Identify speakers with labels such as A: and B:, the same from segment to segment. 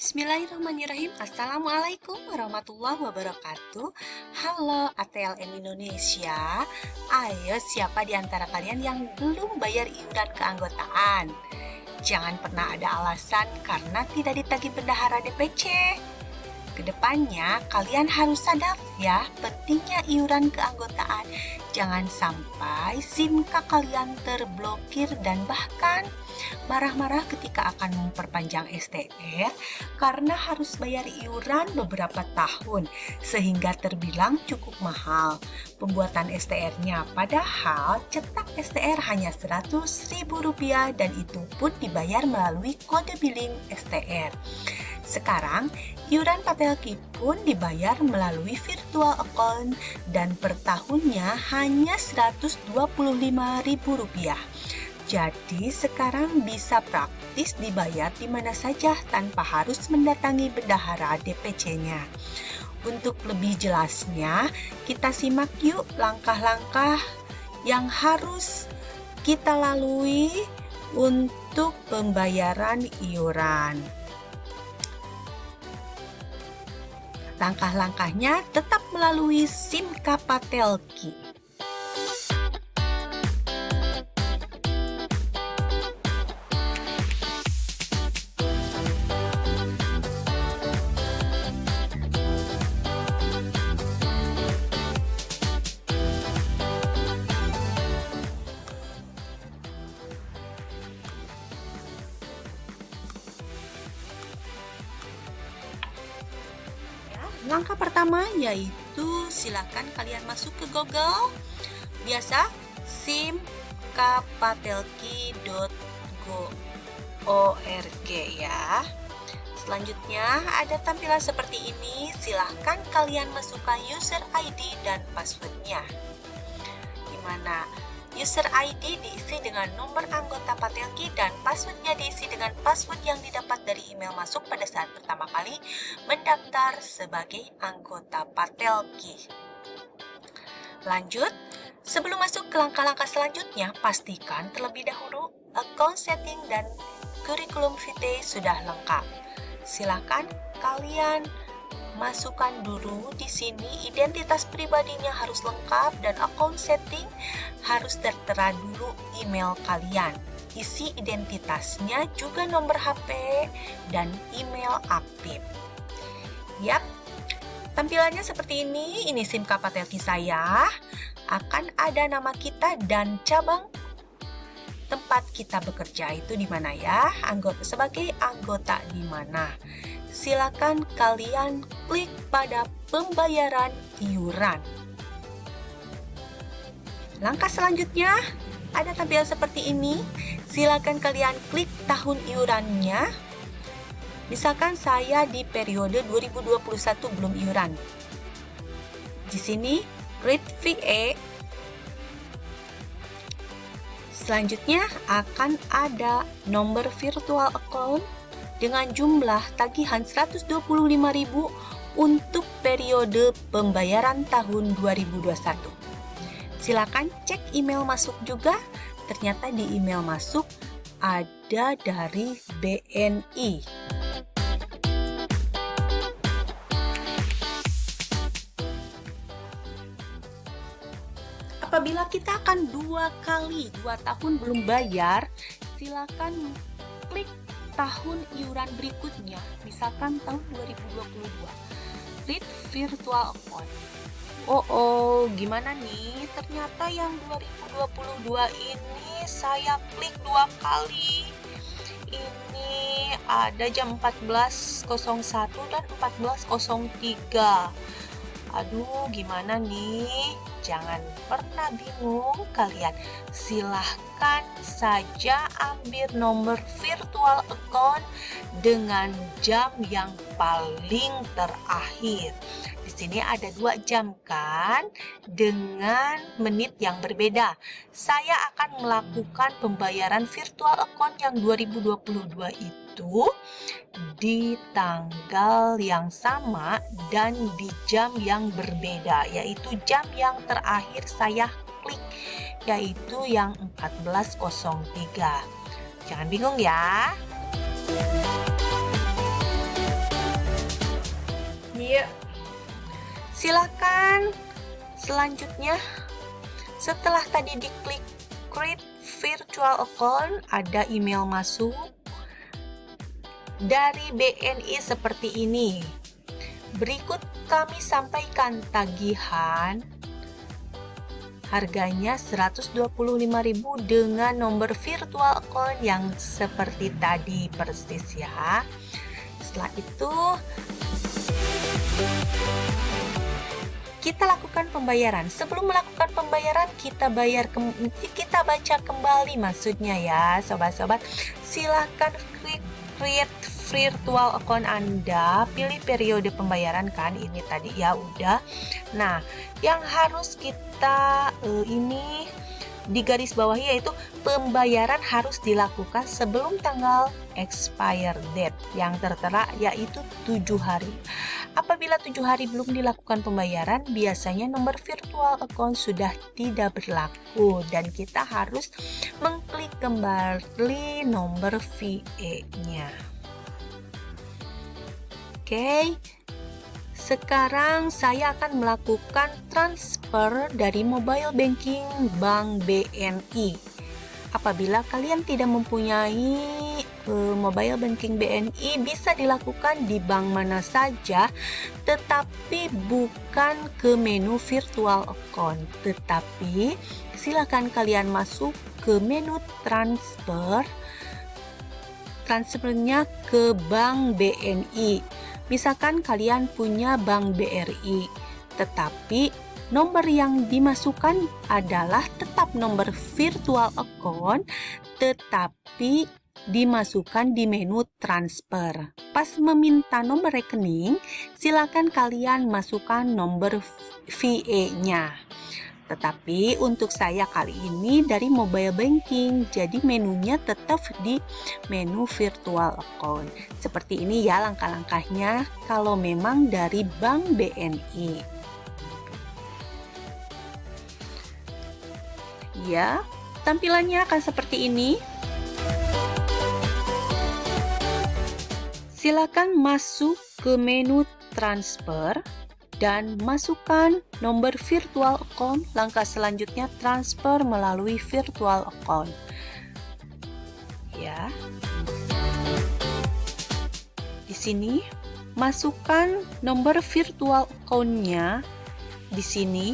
A: Bismillahirrahmanirrahim. Assalamualaikum warahmatullahi wabarakatuh. Halo ATLM Indonesia. Ayo siapa di antara kalian yang belum bayar iuran keanggotaan? Jangan pernah ada alasan karena tidak ditagih bendahara DPC Ke depannya kalian harus sadar ya pentingnya iuran keanggotaan Jangan sampai SIMK kalian terblokir dan bahkan marah-marah ketika akan memperpanjang STR karena harus bayar iuran beberapa tahun sehingga terbilang cukup mahal pembuatan STR-nya padahal cetak STR hanya Rp100.000 dan itu pun dibayar melalui kode billing STR. Sekarang, iuran Patelki pun dibayar melalui virtual account dan per tahunnya hanya Rp125.000. Jadi sekarang bisa praktis dibayar di mana saja tanpa harus mendatangi bendahara DPC-nya. Untuk lebih jelasnya, kita simak yuk langkah-langkah yang harus kita lalui untuk pembayaran iuran. Langkah-langkahnya tetap melalui SIM Kapatelki. Langkah pertama yaitu silakan kalian masuk ke Google. Biasa simkapatelki.org ya. Selanjutnya ada tampilan seperti ini. Silahkan kalian masukkan user ID dan passwordnya. Di mana User ID diisi dengan nomor anggota Patelki dan passwordnya diisi dengan password yang didapat dari email masuk pada saat pertama kali mendaftar sebagai anggota Patelki. Lanjut, sebelum masuk ke langkah-langkah selanjutnya, pastikan terlebih dahulu account setting dan kurikulum vitae sudah lengkap. Silakan kalian masukkan dulu di sini identitas pribadinya harus lengkap dan account setting harus tertera dulu email kalian. Isi identitasnya juga nomor HP dan email aktif. Yap, tampilannya seperti ini. Ini SIM Kapatelki saya. Akan ada nama kita dan cabang tempat kita bekerja itu di mana ya? Anggota sebagai anggota di mana? Silakan kalian klik pada pembayaran iuran. Langkah selanjutnya ada tampilan seperti ini. Silakan kalian klik tahun iurannya. Misalkan saya di periode 2021 belum iuran. Di sini Rate VA Selanjutnya akan ada nomor virtual account dengan jumlah tagihan 125.000 untuk periode pembayaran tahun 2021. Silakan cek email masuk juga. Ternyata di email masuk ada dari BNI. Apabila kita akan dua kali dua tahun belum bayar, silakan klik tahun iuran berikutnya, misalkan tahun 2022. Klik virtual account Oh, oh, gimana nih? Ternyata yang 2022 ini saya klik dua kali. Ini ada jam 14.01 dan 14.03. Aduh, gimana nih? Jangan pernah bingung kalian. Silahkan saja ambil nomor virtual account dengan jam yang paling terakhir. Di sini ada dua jam kan dengan menit yang berbeda. Saya akan melakukan pembayaran virtual account yang 2022 itu di tanggal yang sama dan di jam yang berbeda yaitu jam yang terakhir saya klik yaitu yang 14.03 jangan bingung ya. Iya silahkan selanjutnya setelah tadi diklik create virtual account ada email masuk dari BNI seperti ini. Berikut kami sampaikan tagihan harganya 125.000 dengan nomor virtual account yang seperti tadi persis ya. Setelah itu kita lakukan pembayaran. Sebelum melakukan pembayaran, kita bayar kita baca kembali maksudnya ya, sobat-sobat. Silahkan klik create virtual account Anda, pilih periode pembayaran kan, ini tadi ya udah. Nah, yang harus kita uh, ini di garis bawah yaitu pembayaran harus dilakukan sebelum tanggal expire date yang tertera yaitu tujuh hari. Apabila tujuh hari belum dilakukan pembayaran, biasanya nomor virtual account sudah tidak berlaku dan kita harus mengklik kembali nomor VE-nya. Oke, sekarang saya akan melakukan transfer dari mobile banking Bank BNI. Apabila kalian tidak mempunyai uh, mobile banking BNI bisa dilakukan di bank mana saja tetapi bukan ke menu virtual account tetapi silakan kalian masuk ke menu transfer transfernya ke bank BNI Misalkan kalian punya bank BRI, tetapi nomor yang dimasukkan adalah tetap nomor virtual account, tetapi dimasukkan di menu transfer. Pas meminta nomor rekening, silakan kalian masukkan nomor VE-nya. Tetapi untuk saya kali ini dari mobile banking, jadi menunya tetap di menu virtual account. Seperti ini ya langkah-langkahnya kalau memang dari Bank BNI. Ya, tampilannya akan seperti ini. Silakan masuk ke menu transfer dan masukkan nomor virtual account. Langkah selanjutnya transfer melalui virtual account. Ya. Di sini masukkan nomor virtual account-nya di sini.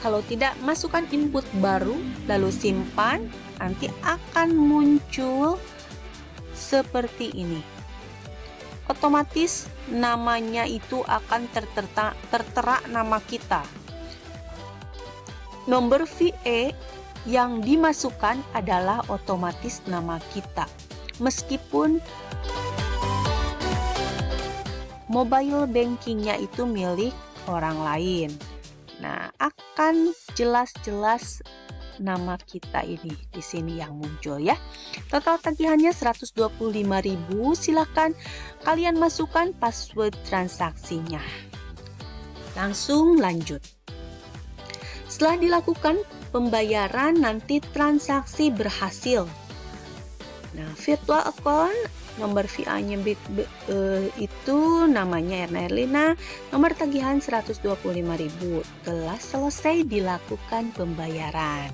A: Kalau tidak, masukkan input baru, lalu simpan, nanti akan muncul seperti ini otomatis namanya itu akan tertera, tertera nama kita. Nomor VE yang dimasukkan adalah otomatis nama kita. Meskipun mobile bankingnya itu milik orang lain. Nah, akan jelas-jelas nama kita ini di sini yang muncul ya. Total tagihannya 125.000. Silahkan kalian masukkan password transaksinya. Langsung lanjut. Setelah dilakukan pembayaran nanti transaksi berhasil. Nah, virtual account nomor VA-nya uh, eh, itu namanya Erna Erlina, nomor tagihan 125.000. Telah selesai dilakukan pembayaran.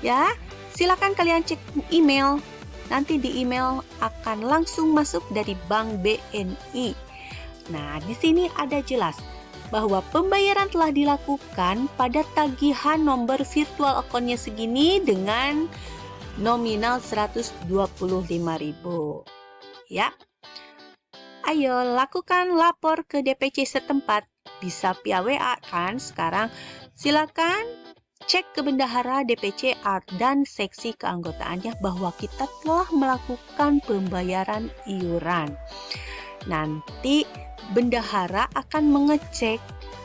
A: Ya, silakan kalian cek email. Nanti di email akan langsung masuk dari Bank BNI. Nah, di sini ada jelas bahwa pembayaran telah dilakukan pada tagihan nomor virtual akunnya segini dengan nominal 125.000 ya. Ayo lakukan lapor ke DPC setempat. Bisa via WA kan sekarang. Silakan cek ke bendahara DPC Art dan seksi keanggotaannya bahwa kita telah melakukan pembayaran iuran. Nanti bendahara akan mengecek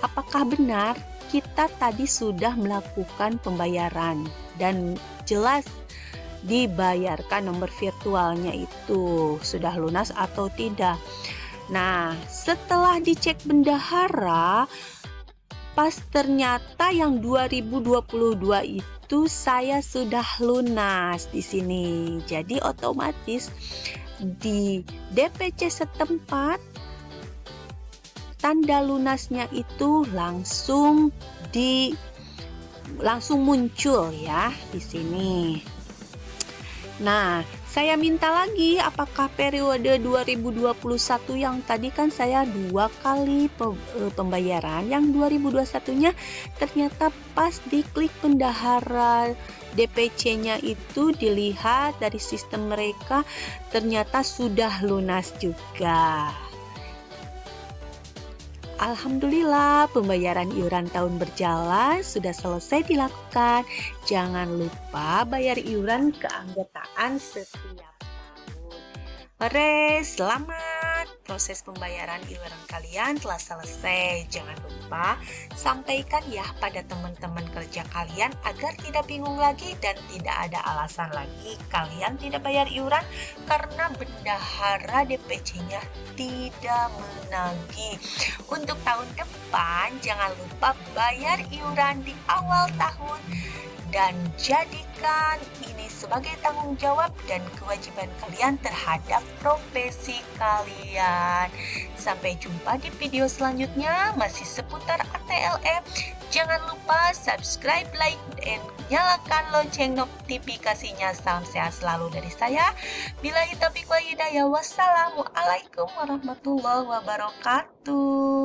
A: apakah benar kita tadi sudah melakukan pembayaran. Dan jelas dibayarkan nomor virtualnya itu sudah lunas atau tidak. Nah, setelah dicek bendahara, pas ternyata yang 2022 itu saya sudah lunas di sini. Jadi otomatis di DPC setempat tanda lunasnya itu langsung di langsung muncul ya di sini. Nah, saya minta lagi apakah periode 2021 yang tadi kan saya dua kali e, pembayaran, yang 2021-nya ternyata pas diklik pendahara DPC-nya itu dilihat dari sistem mereka ternyata sudah lunas juga. Alhamdulillah pembayaran iuran tahun berjalan sudah selesai dilakukan. Jangan lupa bayar iuran keanggotaan setiap tahun. Hore, selamat! Proses pembayaran iuran kalian telah selesai. Jangan lupa sampaikan ya pada teman-teman kerja kalian agar tidak bingung lagi dan tidak ada alasan lagi kalian tidak bayar iuran karena bendahara DPC-nya tidak menagih. Untuk tahun depan, jangan lupa bayar iuran di awal tahun dan jadikan ini sebagai tanggung jawab dan kewajiban kalian terhadap profesi kalian. Sampai jumpa di video selanjutnya masih seputar ATLM. Jangan lupa subscribe, like, dan nyalakan lonceng notifikasinya. Salam sehat selalu dari saya. Bila taufiq wa hidayah. Wassalamualaikum warahmatullahi wabarakatuh.